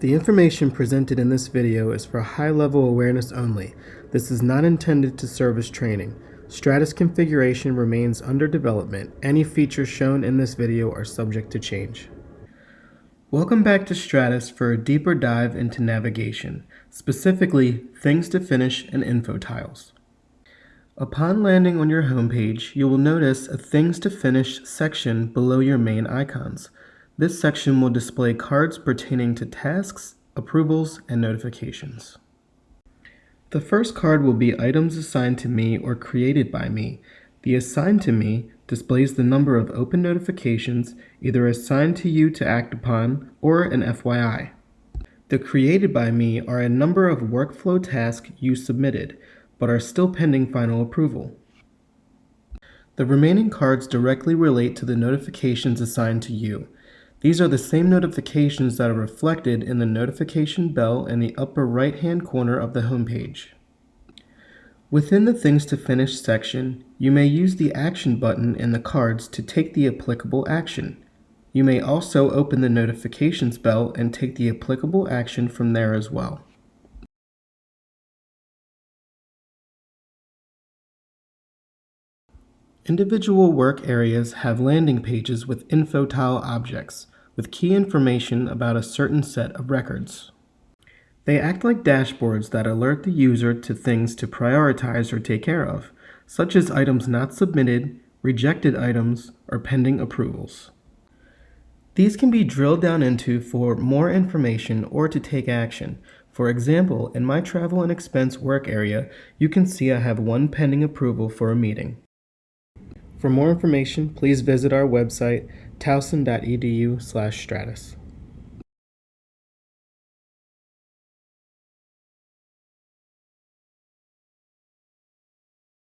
The information presented in this video is for high-level awareness only. This is not intended to serve as training. Stratus configuration remains under development. Any features shown in this video are subject to change. Welcome back to Stratus for a deeper dive into navigation, specifically things to finish and info tiles. Upon landing on your homepage, you will notice a Things to Finish section below your main icons. This section will display cards pertaining to tasks, approvals, and notifications. The first card will be items assigned to me or created by me. The assigned to me displays the number of open notifications either assigned to you to act upon or an FYI. The created by me are a number of workflow tasks you submitted, but are still pending final approval. The remaining cards directly relate to the notifications assigned to you. These are the same notifications that are reflected in the notification bell in the upper right hand corner of the homepage. Within the Things to Finish section, you may use the Action button in the cards to take the applicable action. You may also open the Notifications bell and take the applicable action from there as well. Individual work areas have landing pages with info tile objects, with key information about a certain set of records. They act like dashboards that alert the user to things to prioritize or take care of, such as items not submitted, rejected items, or pending approvals. These can be drilled down into for more information or to take action. For example, in my travel and expense work area, you can see I have one pending approval for a meeting. For more information, please visit our website, towson.edu slash stratus.